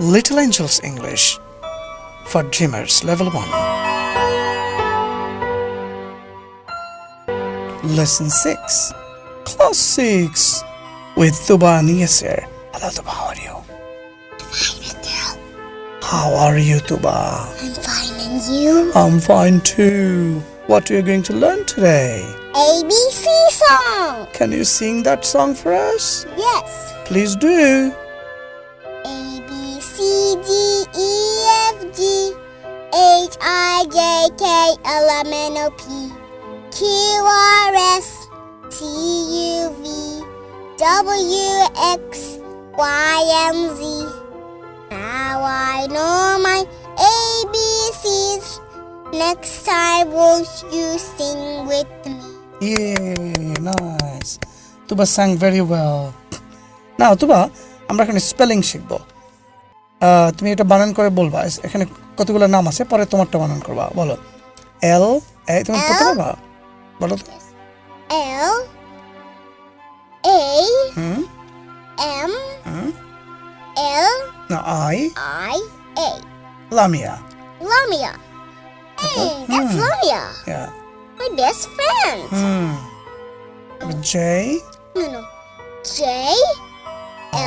Little Angels English for Dreamers Level 1. Lesson 6 Class 6 with Tuba and Yasir. Hello Tuba, how are you? How are you Tuba? I'm fine, and you? I'm fine too. What are you going to learn today? ABC song. Can you sing that song for us? Yes. Please do. H I J K L M N O P Q R S T U V W X Y and Z. Now I know my ABCs. Next time, won't you sing with me? Yay, nice. Tuba sang very well. নাও তুবা আমরা এখানে spelling শিখবো আহ, তুমি এটা বানান করে বলবা এখানে কতগুলো নাম আছে পরে তোমারটা বানান করবা বলো এল এ তুমি পড়তে? পারবা বলো তো হুম M হুম L না I I A. Lamia Lamia. Hey, that's Hmm. Lamia. yeah My best friend. Hmm J No, no. J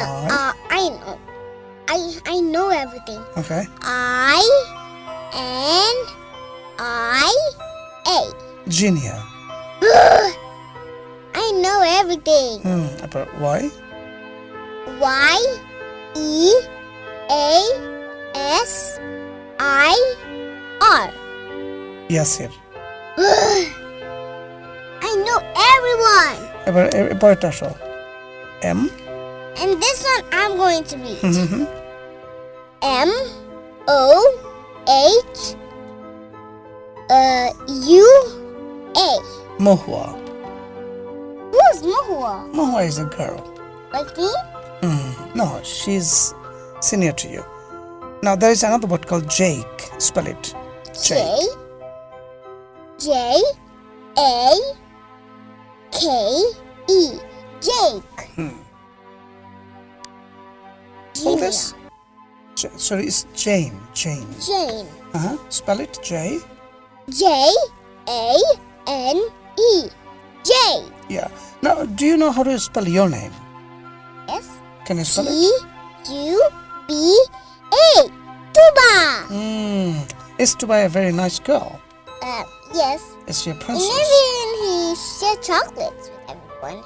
L uh, I know. I I know everything. Okay. I N I A. Genia. I know everything. Hmm, about why? Y E A S I R. Yes, sir. I know everyone. About about Tasha. M. And this one I'm going to read. Mm-hmm. Uh, Mohua. Mohua. Who's Mohua? Mohua is a girl. Like me? Mm, no, she's senior to you. Now there is another word called Jake. Spell it. J J A K E. Jake. Hmm. Julia. this. J- sorry, it's Jane. Jane. Jane. Uh huh. Spell it. J. J A N E. J. Yeah. Now, do you know how to spell your name? Yes. Can you spell it? T U B A. Tuba. Hmm. Is Tuba a very nice girl. Uh, yes. Is she a And princess? even he shares chocolates with everyone.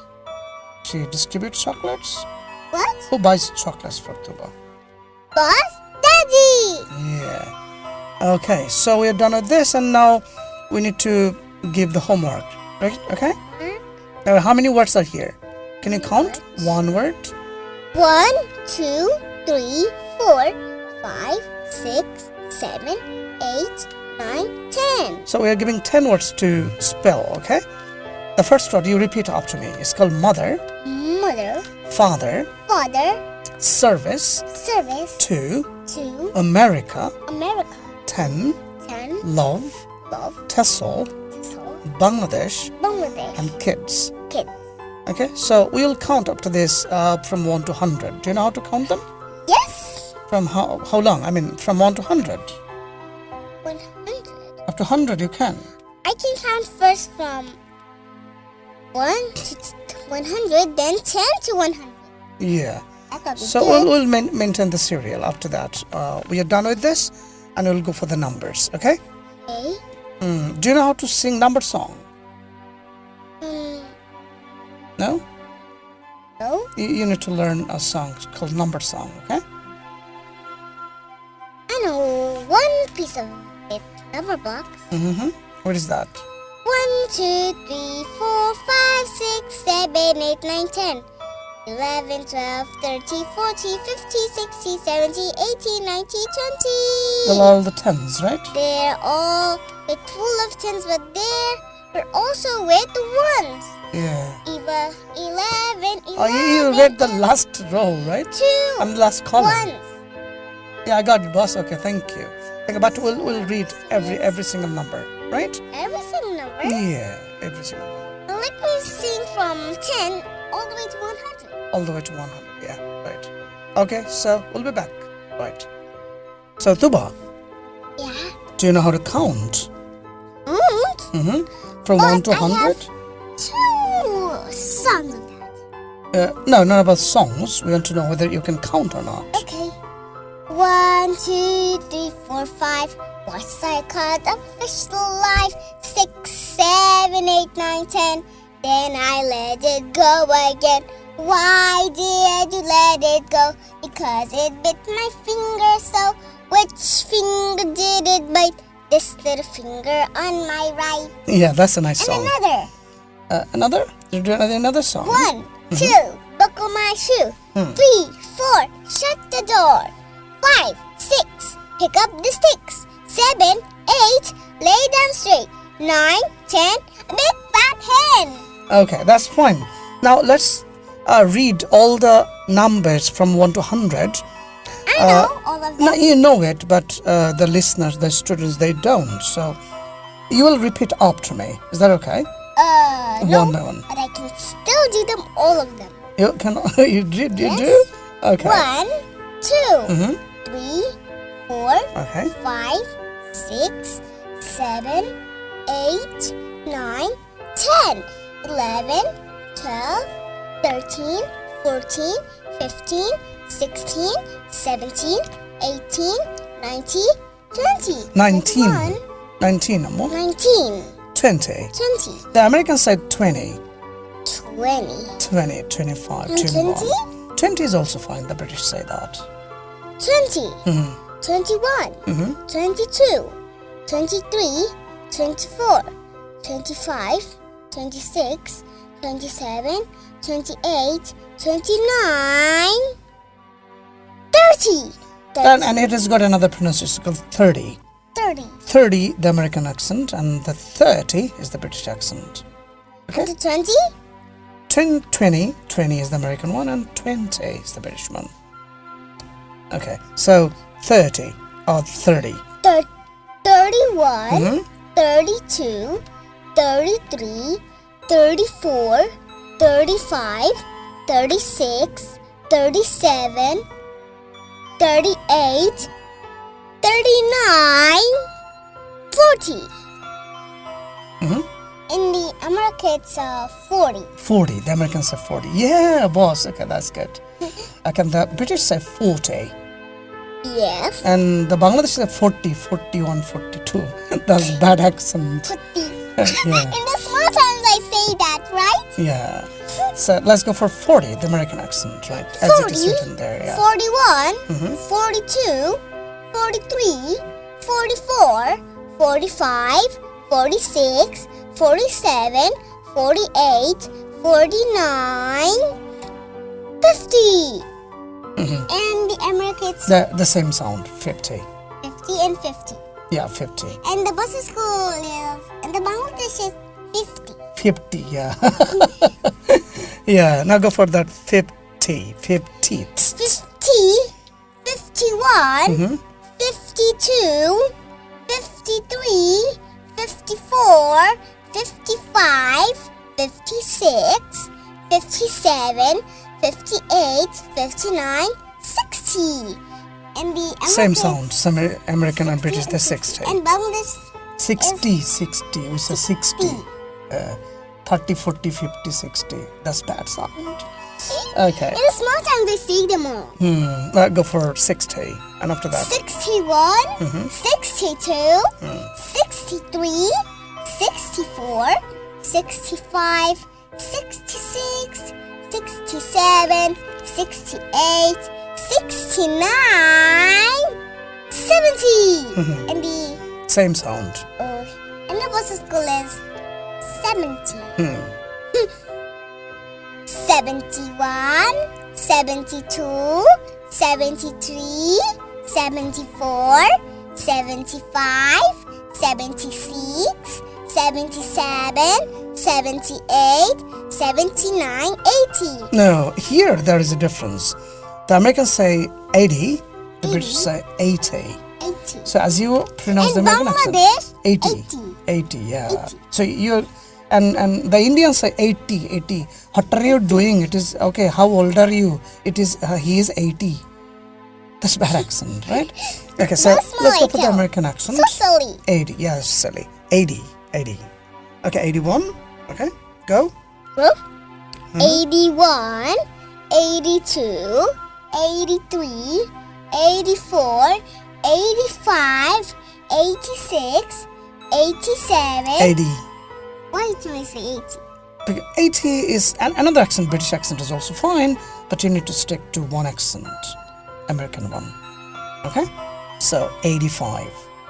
She distributes chocolates. What? Who buys chocolates for Tuba? Boss Daddy! Yeah. Okay, so we're done with this, and now we need to give the homework. Right? Okay. Now, how many words are here? Can you count? One word. One, two, three, four, five, six, seven, eight, nine, ten. So we are giving 10 words to spell, okay? The first word you repeat after me. It's called mother, Mother, father, father, service, service, to, to America, America. 10, Ten, love, love, Tessel, Tissot, Bangladesh, Bangladesh, and kids. kids. Okay, so we'll count up to this uh, from 1 to 100. Do you know how to count them? Yes! From how, how long? I mean, from 1 to 100. One hundred. Up to 100 you can. I can count first from one to t- one hundred, then ten to one hundred. Yeah. So we'll, we'll main, maintain the serial after that. Uh, we are done with this and we'll go for the numbers, okay? Okay. Hmm. Do you know how to sing number song? Hmm, No? no. You, you need to learn a song called number song, okay? I know one piece of it. Number box. Mm-hmm. What is that? One, two, three, four, five, six, seven, eight, nine, ten. 11, 12, 13, 14, 15, 16, 17, 18, 19, 20. Well, all the tens, right? They're all with full of tens, but there are also with ones. Yeah. Eva, 11, 11. Oh, you, you read the last row, right? Two And the last column. ones. Yeah, I got it, boss. Okay, thank you. Okay, but we'll, we'll read every every single number, right? Every single number. Yeah, every single one. Let me sing from 10 all the way to 100. All the way to 100. Yeah, right. Okay, so we'll be back. Right. So, Tuba, Yeah. do you know how to count? Count? Mm. hmm From But 1 to I have- 100? Two songs of that. Uh, no, not about songs. We want to know whether you can count or not. Okay. One, two, three, four, five. Once I caught a fish alive. Six, seven, eight, nine, ten. Then I let it go again. Why did you let it go? Because it bit my finger so. Which finger did it bite? This little finger on my right. Yeah, that's a nice And song. another. Uh, another? Did you do another, another song? One, two, buckle my shoe. Hmm. Three, four, shut the door. Five, six, pick up the sticks. Seven, eight, lay down straight. Nine, ten, a big fat hen. Okay, that's fine. Now let's uh, read all the numbers from 1 to 100. I know all of them. Now you know it, but uh, the listeners, the students, they don't. So you will repeat after me. Is that okay? uh, no, One by one. but I can still do them all of them. You can. You did. You Yes. do. Okay. One, two, Mm-hmm. three, four, Okay. five, six, seven, eight, nine, ten, eleven, twelve, thirteen, fourteen, fifteen, sixteen, seventeen, eighteen, nineteen, twenty. 19. Twenty-one, 19 or more. Nineteen. 20. Twenty. The Americans said 20. Twenty. 20, 25, And 21. 20? 20 is also fine. The British say that. Twenty. Mhm. Twenty-one. Mhm. 22, 23, 24, 25, 26, 27, 28, 29, 30, And, and it has got another pronunciation called 30. 30, 30, the American accent, and the 30 is the British accent. Okay. 120, 10, 20, 20 is the American one, and 20 is the British one. Okay, so 30 or 30. thir- 31, Mhm. 32, 33, 34, 35, 36, 37, 38, 39, 40. In the America, it's uh, 40. 40, the Americans say 40. Yeah, boss, okay, that's good. Okay, the British say 40, Yes. and the Bangladesh say 40, 41, 42. That's bad accent. 40. yeah, In the small towns, I say that, right? yeah. So let's go for 40, the American accent, right? As it is 40, written there, yeah. 41, 42, 43, 44, 45, 46, 47, 48, 49, 50. And the Americans, The, the same sound, 50. 50 and 50. Yeah, 50. And the buses school live, and the Bangladesh is 50. 50, yeah. yeah, now go for that 50, 50. 50, 51, Mhm. 52, 53, 54, 55, 56, 57, 58, 59, 60. And the Same sound, some American and British, they're 60. And Bangladesh 60, 60, we say 60. Uh, 30, 40, 50, 60. That's bad sound. Okay. in a small town they see them all. Hmm. Let's go for 60. And after that, 61, Mm-hmm. 62, Mm. 63, 64, 65, 66, 67, 68, 69, 70. Mm-hmm. And the same sound. uh, and the bus school is 70. Hmm. 71, 72, 73, 74, 75, 76, 77, 78, 79, 80. No, here there is a difference. The Americans say 80, the British say 80. 80. So as you pronounce the American accent, Bangladesh, 80. 80. 80, yeah. 80. So you're, and, and the Indians say 80, 80. What are you doing? It is, okay, how old are you? It is, uh, he is 80. That's bad accent, right? Okay, so let's go for the. American accent. So silly. 80, yes, silly. 80, 80. Okay, 81. Okay, go. Well, mm-hmm. 81, 82, 83, 84, 85, 86, 87. 80. Why do I say 80? Okay, 80 is an, another accent, British accent is also fine, but you need to stick to one accent, American one. Okay? So 85.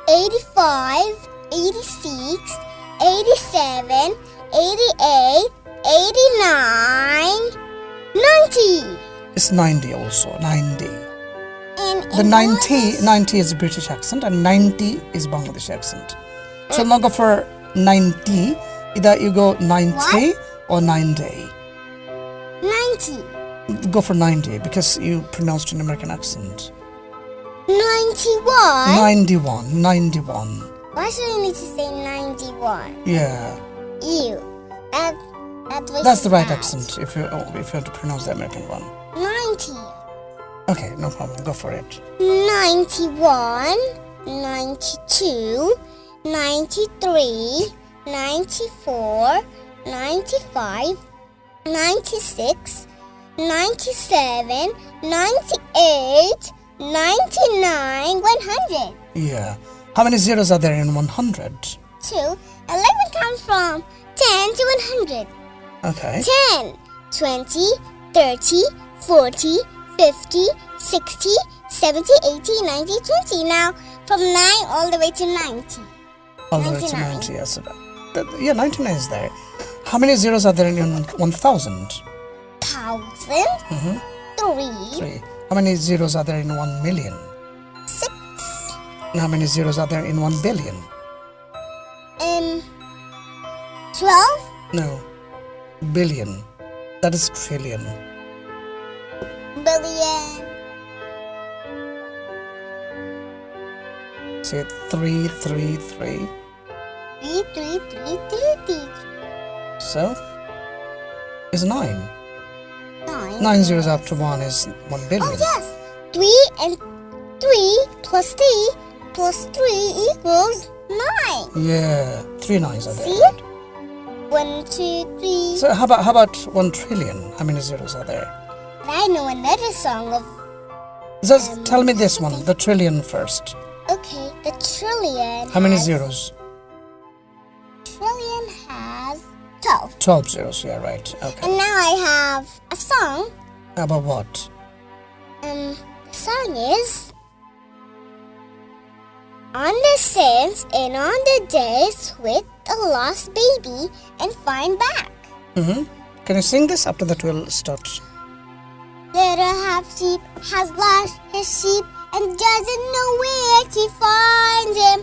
85, 86, 87, 88, 89, 90. It's 90 also, 90. And The 90, 90 is a British accent and 90 is Bangladeshi accent. So now go for 90. Either you go 90 What? or 90. 90. Go for 90 because you pronounced an American accent. 91. 91, 91. Why should I need to say 91? Yeah, Ew. That, that was that's the right bad. accent if you oh, if you have to pronounce the American one. 90. Okay, no problem. Go for it. 91, 92, 93, 94, 95, 96, 97, 98, 99, 100. Yeah. How many zeros are there in 100? 2. 11 comes from 10 to 100. Okay. 10, 20, 30, 40, 50, 60, 70, 80, 90, 20. Now, from 9 all the way to 90. All the way to 90. Yes. That- yeah, 99 is there. How many zeros are there in 1000? 1000, Mm-hmm. 3, Three. How many zeros are there in 1 million? 6, And how many zeros are there in 1 billion? um, 12, No. Billion. That is trillion. billion, Say three, three, three. 3, 3, 3, 3, 3, So, is 9. 9. 9 zeros after 1 is 1 billion. Oh, yes. 3 and 3 plus 3 plus 3 equals 9. Yeah, 3 nines are there. See? 1, 2, 3. So how about how about 1 trillion? How many zeros are there? I know another song of. Just Um, tell me this one, the trillion first. Okay, the trillion. How many zeros? Trillion has 12. 12 zeros, yeah, right. Okay. And now I have a song. About what? Um, the song is. On the sands and on the days with a lost baby and find back. Mm-hmm. Can you sing this? After that, we'll start. Little half sheep has lost his sheep and doesn't know where to find him.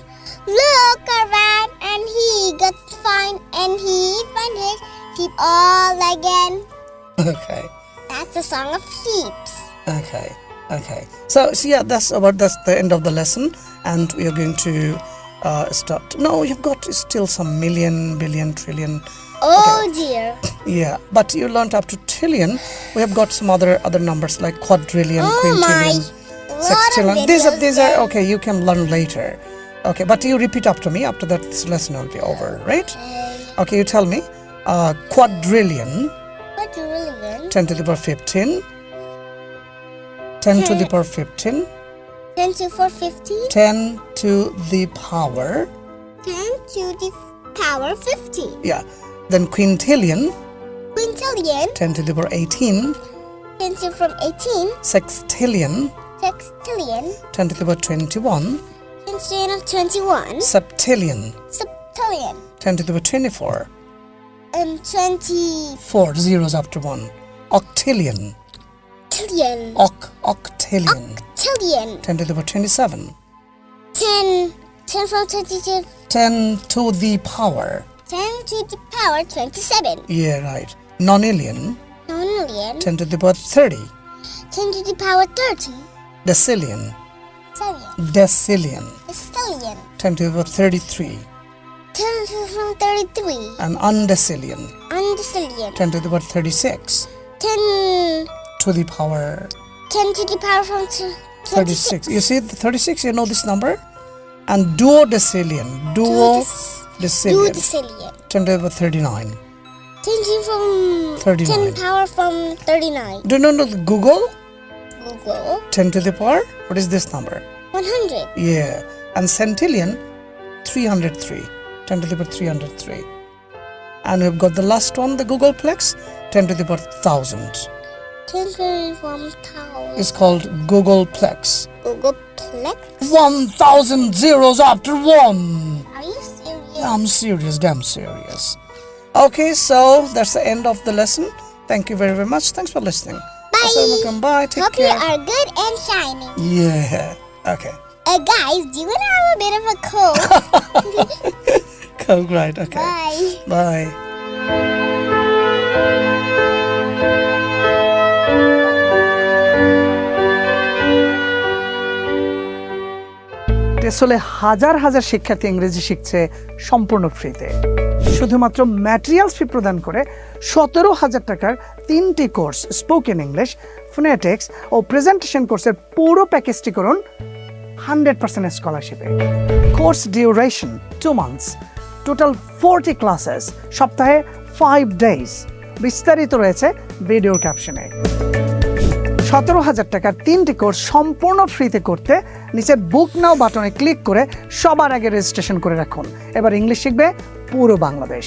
Look around and he gets find and he find his sheep all again. Okay. That's a song of sheeps. Okay. Okay. So, so yeah, that's about that's the end of the lesson, and we are going to uh, start. No, you've got still some million, billion, trillion. Oh dear. Yeah, but you learned up to trillion. We have got some other other numbers like quadrillion, Oh quintillion, sextillion. These are these are okay. You can learn later. Okay, but you repeat after me. After that, this lesson will be over, right? Okay. Okay, you tell me. Uh, quadrillion, Quadrillion. 10 to the power 15. 10 to the power 15. 10 to 450. 10 to the power. 10 to the power 50. Yeah. Then quintillion, Quintillion. 10 to the power 18. 10 to from 18. Sextillion, Sextillion. 10 to the power 21. 10 to the 21. Septillion, Septillion. 10 to the power 24. Um, 20 Four zeros after one. Octillion. Trillion. Oc, octillion. Octillion. 10 to the power 27. 10. 10 from 22. 10 to the power. 10 to the power 27. Yeah, right. Nonillion. Nonillion. 10 to the power 30. 10 to the power 30. Decillion. Stellion. Decillion. Stellion. 10 to the power 33. 10 to the from 33. And undecillion. Undecillion. 10 to the power 36. 10. To the power. 10 to the power from t- 36. You see the 36? You know this number? And duodecillion. Duodecillion. Duodecillion. 10 to the power 39. 10 from 39. 10 power from 39. Do you know the googol? googol 10 to the power? What is this number? 100. Yeah. And centillion, 303. 10 to the power 303. And we've got the last one, the googolplex, 10 to the power 1000. 10 from tower. It's called googolplex. Google Plex. 1000 zeros after one. Are you serious? I'm serious, damn serious. Okay, so that's the end of the lesson. Thank you very, very much. Thanks for listening. Bye. Assalamualaikum. Bye. Take Hope you are good and shining. Yeah. Okay. Uh, guys, do you want to have a bit of a cold? cold, right. Okay. Bye. Bye. আসলে হাজার হাজার শিক্ষার্থী ইংরেজি শিখছে সম্পূর্ণ ফ্রিতে। শুধুমাত্র materials ফি প্রদান করে সতেরো হাজার টাকার তিনটি কোর্স স্পোকেন ইংলিশ ফোনেটিক্স ও প্রেজেন্টেশন কোর্সের পুরো প্যাকেজটি করুন hundred percent স্কলারশিপে course duration two months total forty classes সপ্তাহে ফাইভ ডেজ বিস্তারিত রয়েছে ভিডিও ক্যাপশনে সতেরো হাজার টাকার তিনটি কোর্স সম্পূর্ণ ফ্রিতে করতে নিচের বুক নাও বাটনে ক্লিক করে সবার আগে রেজিস্ট্রেশন করে রাখুন। এবার ইংলিশ শিখবে পুরো বাংলাদেশ।